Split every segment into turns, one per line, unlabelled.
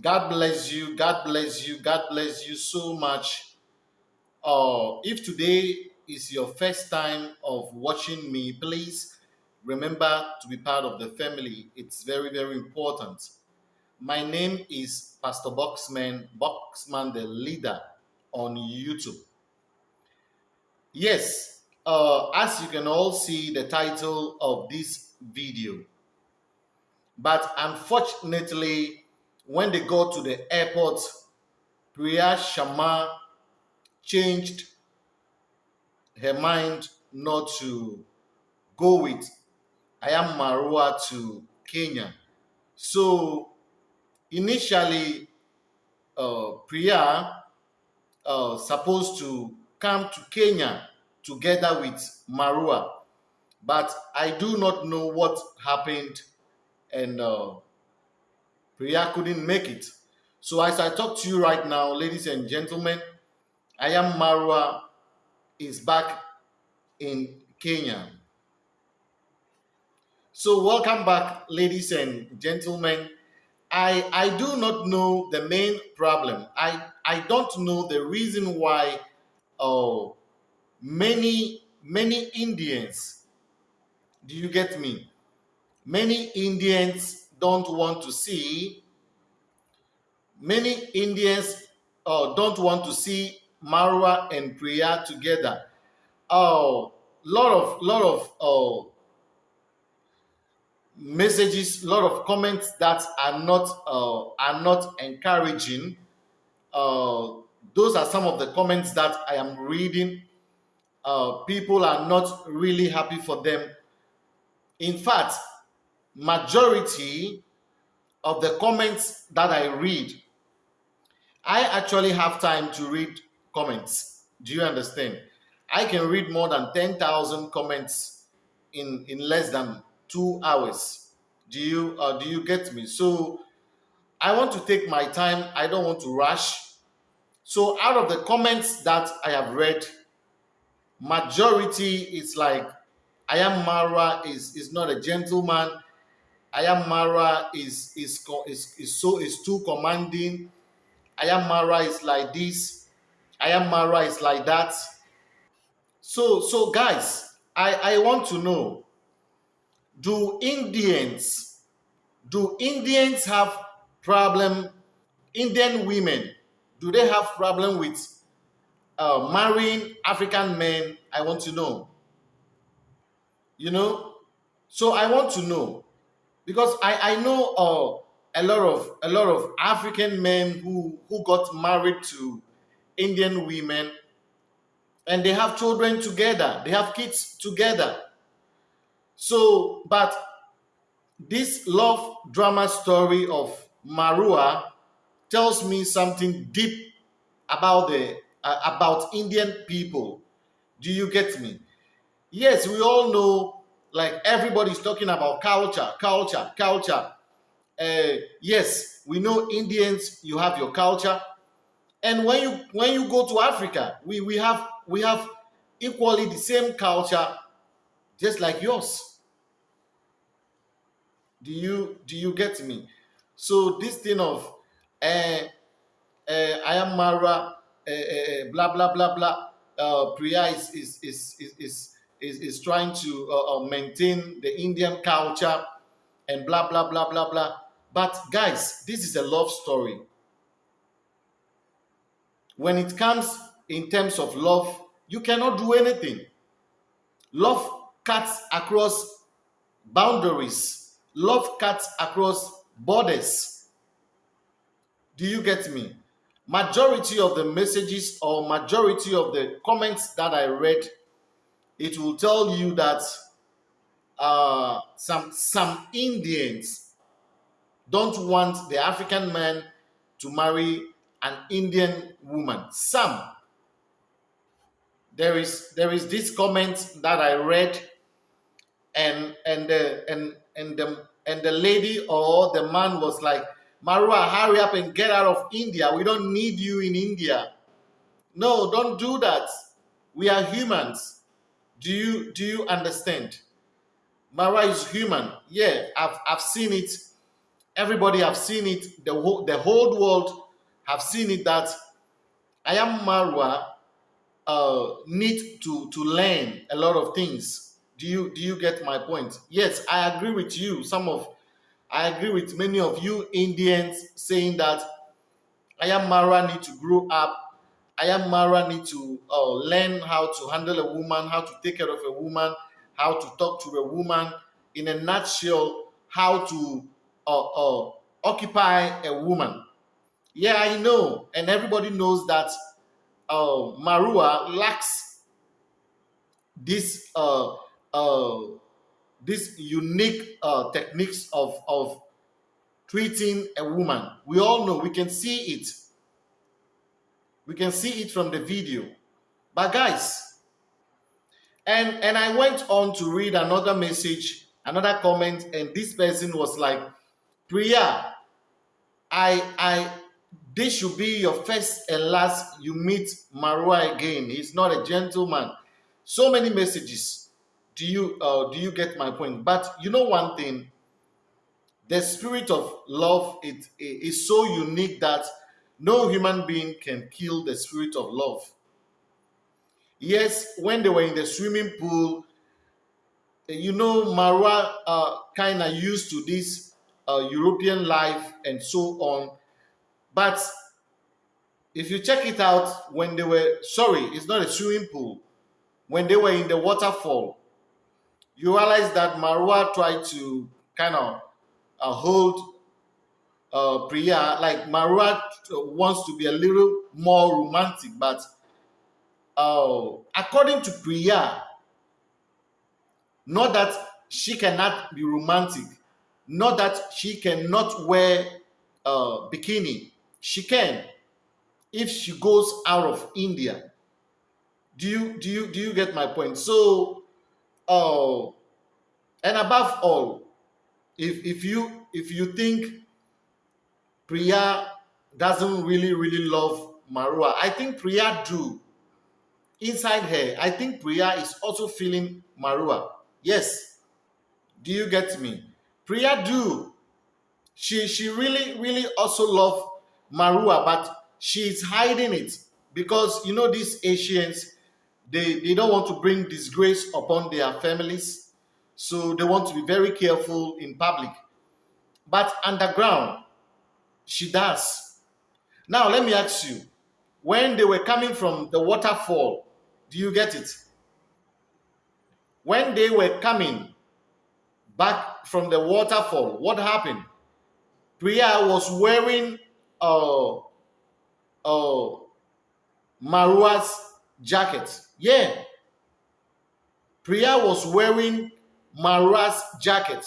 God bless you. God bless you. God bless you so much. Uh, if today is your first time of watching me, please remember to be part of the family. It's very, very important. My name is Pastor Boxman, Boxman the leader on YouTube. Yes, uh, as you can all see the title of this video. But unfortunately, when they got to the airport, Priya Sharma changed her mind not to go with I am Marwa to Kenya. So initially, uh, Priya uh, supposed to come to Kenya together with Marwa, but I do not know what happened, and uh, Priya couldn't make it. So as I talk to you right now, ladies and gentlemen, I am Marwa is back in Kenya. So welcome back, ladies and gentlemen. I, I do not know the main problem. I, I don't know the reason why oh, many, many Indians, do you get me? Many Indians don't want to see, many Indians uh, don't want to see Marwa and Priya together. Oh, lot of, lot of uh, messages, lot of comments that are not uh, are not encouraging. Uh, those are some of the comments that I am reading. Uh, people are not really happy for them. In fact, majority of the comments that I read, I actually have time to read comments. Do you understand? I can read more than 10,000 comments in, in less than two hours. Do you uh, do you get me? So I want to take my time. I don't want to rush. So out of the comments that I have read, majority is like I am Marwa is is not a gentleman. I am Marwa is is is, is so is too commanding. I am Marwa is like this. I am Marwa is like that. So so guys, I I want to know do Indians do Indians have problem Indian women do they have problem with uh, marrying African men I want to know you know so I want to know because I I know uh, a lot of a lot of African men who who got married to Indian women and they have children together they have kids together so, but this love drama story of Marwa tells me something deep about the uh, about Indian people. Do you get me? Yes, we all know like everybody's talking about culture, culture, culture. Uh, yes, we know Indians, you have your culture. And when you when you go to Africa, we, we have we have equally the same culture just like yours do you do you get me so this thing of uh, uh, i am marwa uh, blah blah blah blah uh, priya is is is is is, is trying to uh, maintain the indian culture and blah blah blah blah blah but guys this is a love story when it comes in terms of love you cannot do anything love cuts across boundaries love cuts across borders. Do you get me? Majority of the messages or majority of the comments that I read, it will tell you that uh, some some Indians don't want the African man to marry an Indian woman. Some. There is there is this comment that I read, and and uh, and and the and the lady or the man was like, Marwa, hurry up and get out of India. We don't need you in India. No, don't do that. We are humans. Do you do you understand? Marwa is human. Yeah, I've I've seen it. everybody have seen it. The whole the whole world have seen it that I am Marwa uh, need to to learn a lot of things. Do you do you get my point? Yes, I agree with you. Some of I agree with many of you Indians saying that I am Marwa need to grow up. I am Marwa need to uh, learn how to handle a woman, how to take care of a woman, how to talk to a woman. In a nutshell, how to uh, uh, occupy a woman. Yeah, I know, and everybody knows that uh, Marwa lacks this uh, uh, this unique uh, techniques of of treating a woman. We all know, we can see it. We can see it from the video. But guys, and and I went on to read another message, another comment, and this person was like, Priya, I I this should be your first and last you meet Marwa again. He's not a gentleman. So many messages. Do you uh, do you get my point? But you know one thing, the spirit of love it is so unique that no human being can kill the spirit of love. Yes, when they were in the swimming pool, you know, Marwa uh, kind of used to this uh, European life and so on but if you check it out, when they were, sorry, it's not a swimming pool, when they were in the waterfall, you realize that Marwa tried to kind of uh, hold uh, Priya, like Marwa wants to be a little more romantic, but uh, according to Priya, not that she cannot be romantic, not that she cannot wear uh, bikini, she can if she goes out of India. Do you do you do you get my point? So uh and above all, if if you if you think Priya doesn't really really love Marwa, I think Priya do. Inside her, I think Priya is also feeling Marwa. Yes. Do you get me? Priya do. She she really really also love Marwa, but she's hiding it because you know these Asians, they, they don't want to bring disgrace upon their families. So they want to be very careful in public. But underground, she does. Now let me ask you, when they were coming from the waterfall, do you get it? When they were coming back from the waterfall, what happened? Priya was wearing uh, uh, Marwa's jacket. Yeah. Priya was wearing Marwa's jacket.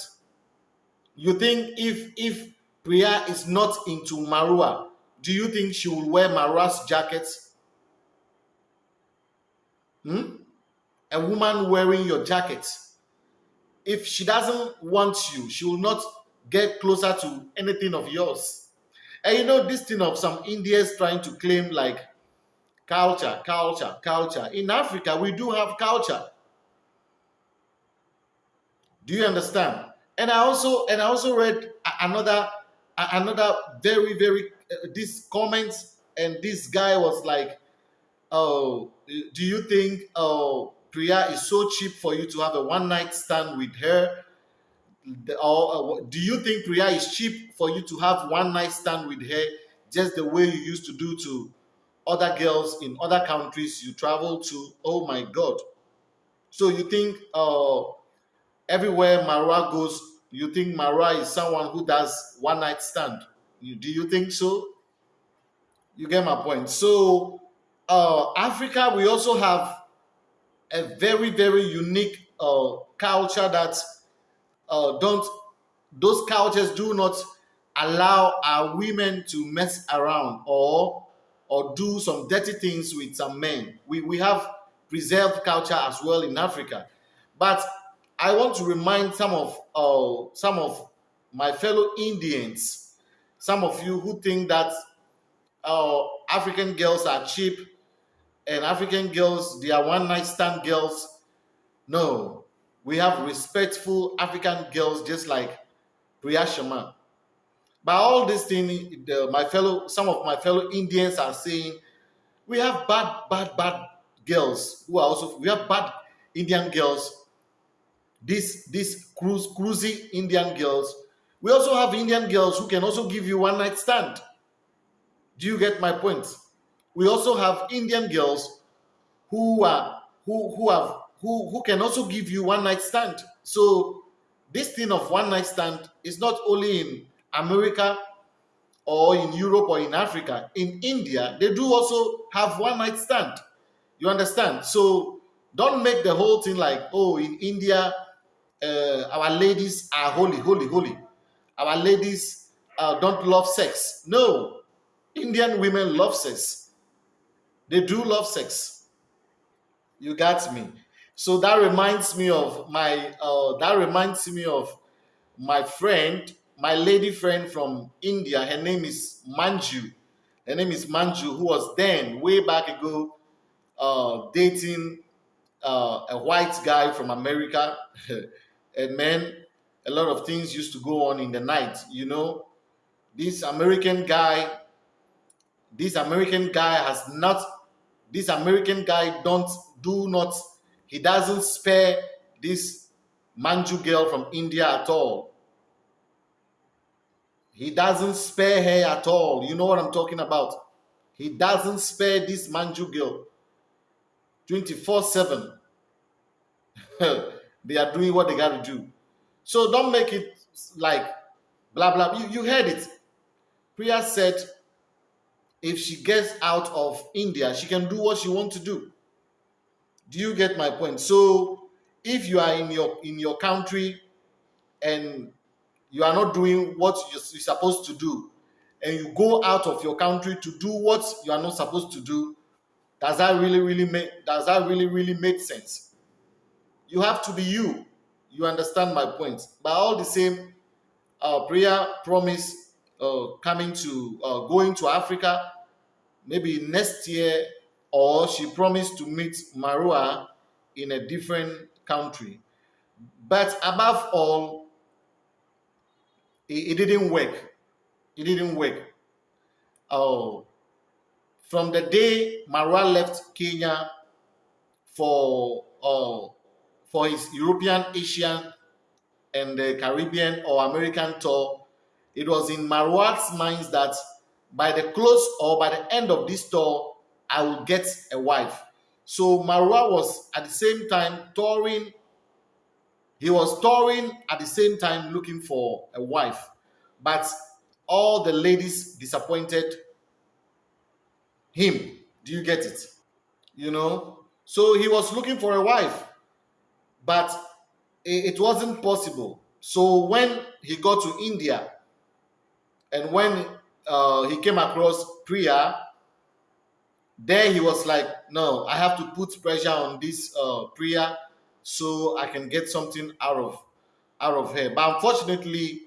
You think if if Priya is not into Marwa, do you think she will wear Marwa's jacket? Hmm? A woman wearing your jacket. If she doesn't want you, she will not get closer to anything of yours. And you know, this thing of some Indians trying to claim like culture, culture, culture. In Africa, we do have culture. Do you understand? And I also and I also read another another very very uh, this comments and this guy was like, "Oh, do you think oh Priya is so cheap for you to have a one night stand with her?" or uh, do you think Priya is cheap for you to have one night stand with her just the way you used to do to other girls in other countries you travel to? Oh my God. So you think uh, everywhere Marwa goes, you think Marwa is someone who does one night stand? Do you think so? You get my point. So uh, Africa, we also have a very, very unique uh, culture that uh, don't those cultures do not allow our women to mess around or or do some dirty things with some men. We we have preserved culture as well in Africa, but I want to remind some of uh, some of my fellow Indians, some of you who think that uh, African girls are cheap and African girls they are one night stand girls. No, we have respectful African girls just like Priya Sharma. By all this thing, the, my fellow, some of my fellow Indians are saying, we have bad, bad, bad girls who are also, we have bad Indian girls, these, these cruise, cruisy Indian girls. We also have Indian girls who can also give you one night stand. Do you get my point? We also have Indian girls who are who who have who who can also give you one night stand. So this thing of one night stand is not only in America or in Europe or in Africa. In India, they do also have one night stand. You understand? So don't make the whole thing like, oh, in India, uh, our ladies are holy, holy, holy. Our ladies uh, don't love sex. No, Indian women love sex. They do love sex. You got me. So that reminds me of my. Uh, that reminds me of my friend, my lady friend from India. Her name is Manju. Her name is Manju, who was then way back ago uh, dating uh, a white guy from America. and man, a lot of things used to go on in the night. You know, this American guy this American guy has not, this American guy don't, do not, he doesn't spare this Manju girl from India at all. He doesn't spare her at all. You know what I'm talking about. He doesn't spare this Manju girl 24 7. they are doing what they got to do. So don't make it like blah blah. You, you heard it. Priya said if she gets out of India, she can do what she wants to do. Do you get my point? So if you are in your in your country and you are not doing what you're supposed to do, and you go out of your country to do what you are not supposed to do, does that really really make does that really really make sense? You have to be you. You understand my point. But all the same, uh, Priya promise uh, coming to uh, going to Africa maybe next year, or she promised to meet Marwa in a different country. But above all, it, it didn't work. It didn't work. Oh, from the day Marwa left Kenya for uh, for his European, Asian, and the Caribbean or American tour, it was in Marwa's minds that by the close or by the end of this tour, I will get a wife. So Marwa was at the same time touring. He was touring at the same time looking for a wife. But all the ladies disappointed him. Do you get it? You know? So he was looking for a wife, but it wasn't possible. So when he got to India and when uh, he came across Priya, there he was like, no, I have to put pressure on this uh, Priya so I can get something out of out of her. But unfortunately,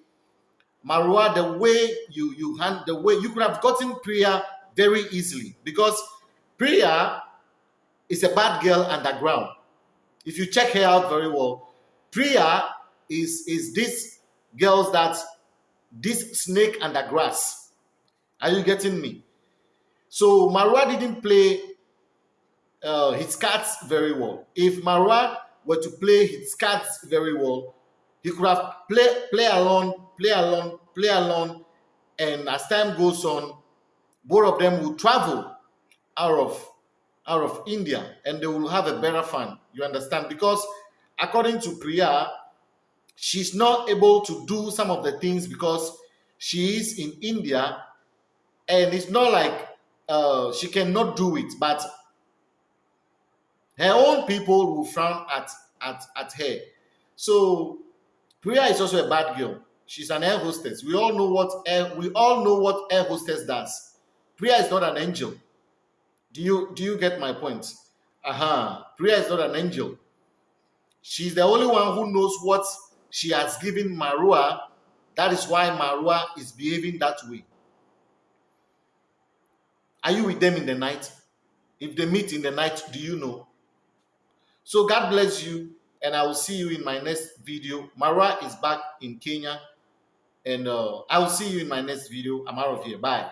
Marwa, the way you you hand the way you could have gotten Priya very easily because Priya is a bad girl underground. If you check her out very well, Priya is is this girls that this snake under grass. Are you getting me? So Marwa didn't play uh, his cards very well. If Marwa were to play his cards very well, he could have play play alone, play alone, play alone, and as time goes on, both of them will travel out of out of India and they will have a better fun. You understand? Because according to Priya, she's not able to do some of the things because she is in India and it's not like uh, she cannot do it, but her own people will frown at at at her. So Priya is also a bad girl. She's an air hostess. We all know what air, we all know what air hostess does. Priya is not an angel. Do you do you get my point? Uh-huh. Priya is not an angel. She's the only one who knows what she has given Marwa. That is why Marwa is behaving that way. Are you with them in the night? If they meet in the night, do you know? So God bless you, and I will see you in my next video. Marwa is back in Kenya. And uh, I will see you in my next video. I'm out of here. Bye.